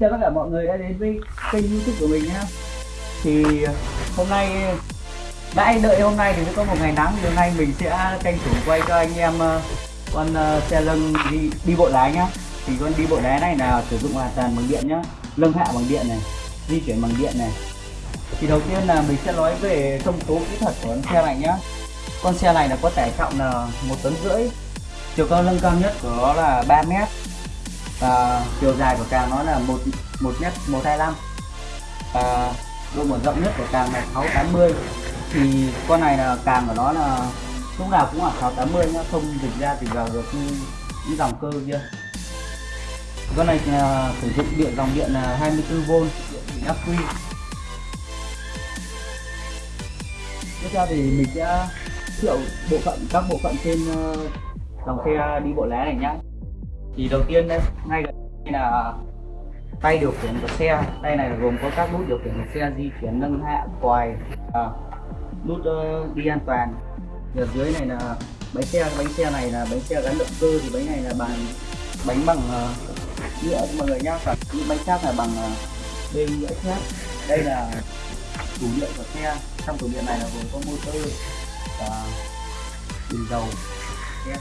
chào tất cả mọi người đã đến với kênh youtube của mình nhé Thì ờ, hôm nay đã đợi hôm nay thì mới có một ngày nắng thì hôm nay mình sẽ tranh thủ quay cho anh em ờ, con ờ, xe lưng đi đi bộ lái nhá. Thì con đi bộ lái này là sử dụng hoàn toàn bằng điện nhá. Lưng hạ bằng điện này, di chuyển bằng điện này. Thì đầu tiên là mình sẽ nói về thông số kỹ thuật của con xe này nhá. Con xe này là có tải trọng là một tấn rưỡi Chiều cao lưng cao nhất của nó là 3 mét và chiều dài của càng nó là một một mét, một hai năm và độ mở rộng nhất của càng là 680 thì con này là càng của nó là lúc nào cũng là 680 nhá, không dịch ra thì vào được như những dòng cơ kia. Con này là sử dụng điện, dòng điện là 24V điện ắc quy. Tiếp theo thì mình sẽ thiệu bộ phận, các bộ phận trên ờ, dòng xe đi bộ lái này nhá thì đầu tiên đây ngay đây là tay điều khiển của xe. Đây này gồm có các nút điều khiển của xe di chuyển nâng hạ quài à, nút uh, đi an toàn. Ở dưới này là bánh xe bánh xe này là bánh xe gắn động cơ thì bánh này là bằng bánh bằng uh, nhựa. Mọi người nhá còn những bánh khác là bằng ờ, uh, bên nhựa thép đây là tủ điện của xe. Trong tủ điện này là gồm có motor và bình dầu. Yeah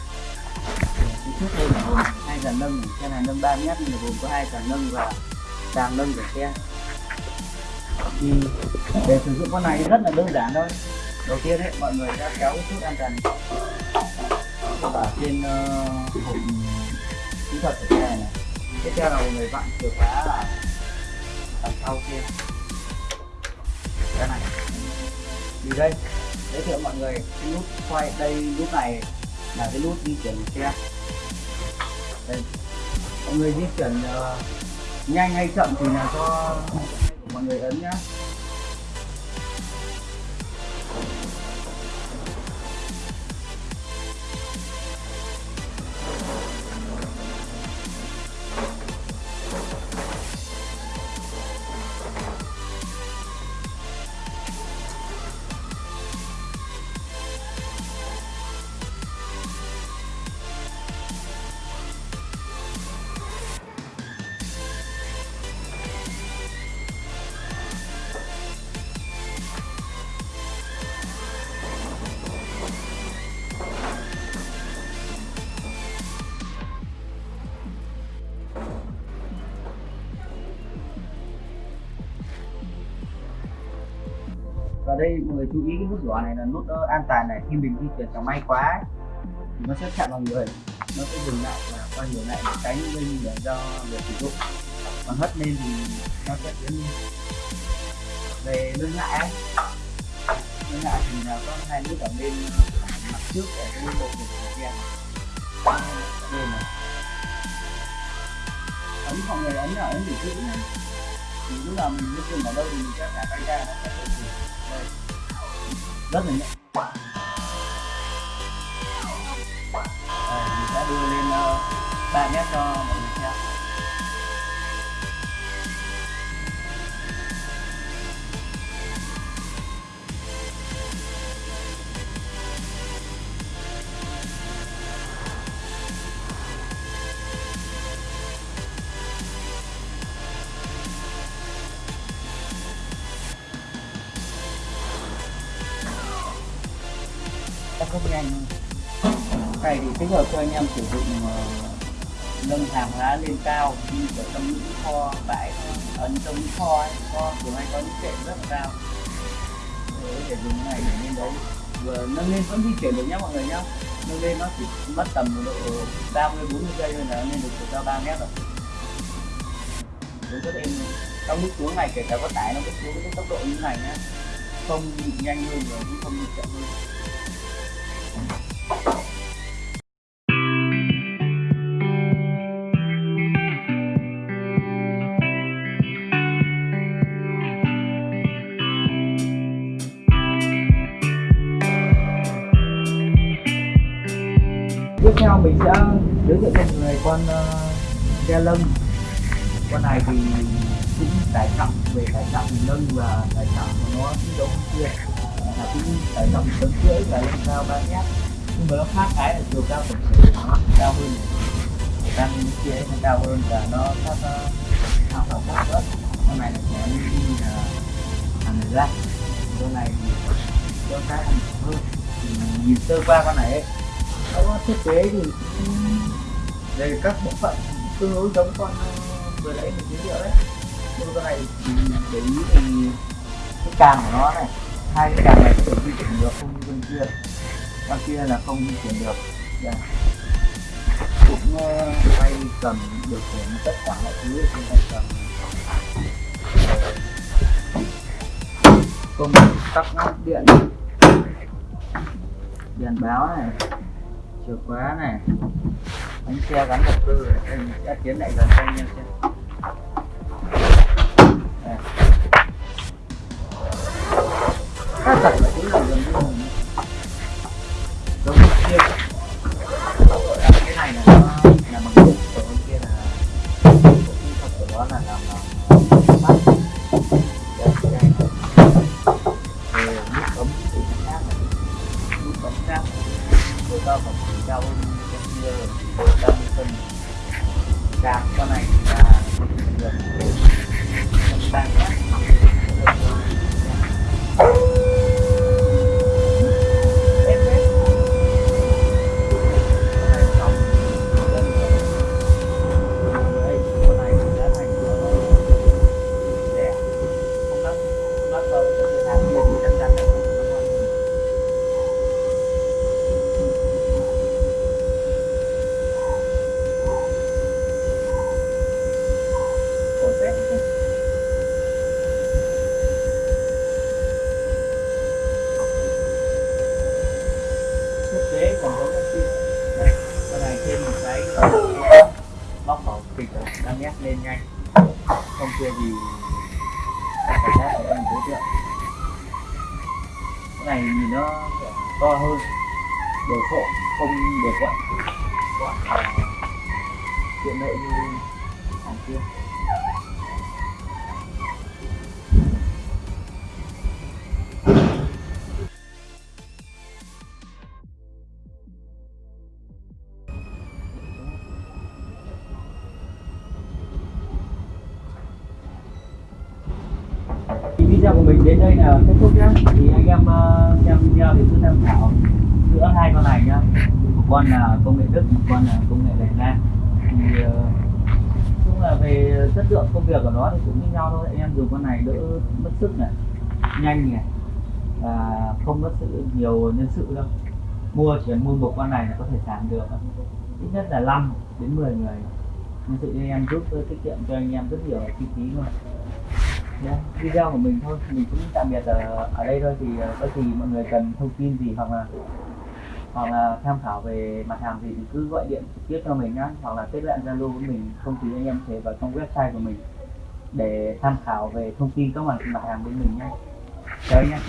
trước đây là gồm hai dàn nâng xe này nâng 3 mét nhưng gồm có hai dàn nâng và càng nâng của xe. Thì để sử dụng con này rất là đơn giản thôi. Đầu tiên ấy, mọi người đã kéo cái an toàn ở trên uh, hộp kỹ thuật của xe này. Tiếp theo là mọi người vặn chìa khóa ở đằng sau kia. Cái này. Vì đây giới thiệu mọi người cái nút quay đây nút này là cái nút di chuyển của xe đây. Mọi người di chuyển uh, nhanh hay chậm thì là do mọi người ấn nhá. Đây mọi người chú ý cái nút đỏ này là nút ờ, an toàn này khi mình di chuyển chẳng may quá ấy, thì nó sẽ chạm vào người nó sẽ dừng lại và quay ngược lại để tránh gây nguy hiểm cho người sử dụng. Còn hất lên thì nó sẽ tiến về lưng lại ấy. lưng lại thì là có hai nút ở bên ờ, mặt trước ở cái bộ của xe bên này. Ấn mọi người ấn ở ấn để giữ này thì lúc nào mình di chuyển ở đâu thì mình sẽ thả tay ra nó sẽ tự chuyển rất là nhẹ đây, ờ, mình sẽ đưa lên ờ, uh, 3 mét cho rất nhanh. Này thì tích hợp cho anh em sử dụng uh, nâng hàng hóa lên cao như ở trong những kho bãi ấn trong những kho ấy kho thường hay có những kệ rất là cao. Để dùng này để lên đấy. Vừa nâng lên vẫn di chuyển được nhé mọi người nhé nâng lên nó chỉ mất tầm độ 30 40 giây thôi là lên được chiều cao 3 mét rồi. Đúng rất êm trong lúc xuống này kể cả có tải nó cũng xuống với cái tốc độ như này nhé không nhanh hơn rồi cũng không chậm hơn tiếp theo mình sẽ giới thiệu cho mọi người con ờ, uh, xe lưng con này thì cũng tải trọng về tải trọng lưng và tải trọng của nó cũng giống kia là cũng phải tầm tấn rưỡi và lên cao 3 mét nhưng mà nó khác cái là chiều cao tổng thể nó cao hơn. Đang kia nó cao hơn và nó khác uh, học sản xuất nữa con này là sẽ đi là hàng người ra. Con này thì cho cái hàng hơn thì nhìn sơ qua con này ấy, nó có thiết kế thì đây về các bộ phận tương đối giống con à, vừa nãy mình giới thiệu đấy. Nhưng con này thì để ý thì cái càng của nó này hai cái đàn này có di chuyển được, không như bên kia. Con kia là không di chuyển được. Đây cũng ờ, quay tay cầm điều khiển tất cả mọi thứ trên tay cầm công tắc ngắt điện. Đèn báo này, chìa khóa này. Bánh xe gắn động cơ này em sẽ tiến lại gần cho anh em xem. Cái này là nó là bằng điện còn bên kia là bộ kỹ thuật của nó là làm bằng sắt, cái này về nút bấm thì khác này. nút bấm khác độ cao phẩm thì cao hơn cái kia độ cao hơn phân càng con này thì là được bấm nhé. Nét lên nhanh. Không kia gì. Cảm giác của em đối tượng. cái này nhìn nó to hơn. Đồ sộ không được gọn, quặn tiện lợi như hàng kia. Video của mình đến đây là kết thúc nhé thì anh em uh, xem video thì cứ tham khảo giữa hai con này nhá. Một con là công nghệ đức một con là công nghệ đài loan thì ờ, uh, chung là về chất lượng công việc của nó thì cũng như nhau thôi. Anh em dùng con này đỡ mất sức này nhanh này và không mất sự nhiều nhân sự đâu. Mua chỉ cần mua một con này là có thể sản được. Ít nhất là 5 đến 10 người. Nhân sự anh em giúp tiết kiệm cho anh em rất nhiều chi phí luôn. Yeah, video của mình thôi mình cũng tạm biệt ở, ở đây thôi thì ờ, có gì mọi người cần thông tin gì hoặc là hoặc là tham khảo về mặt hàng gì thì cứ gọi điện trực tiếp cho mình nhá hoặc là kết bạn zalo với mình không thì anh em thế thể vào trong website của mình để tham khảo về thông tin các mặt mặt hàng bên mình nhé chào anh em.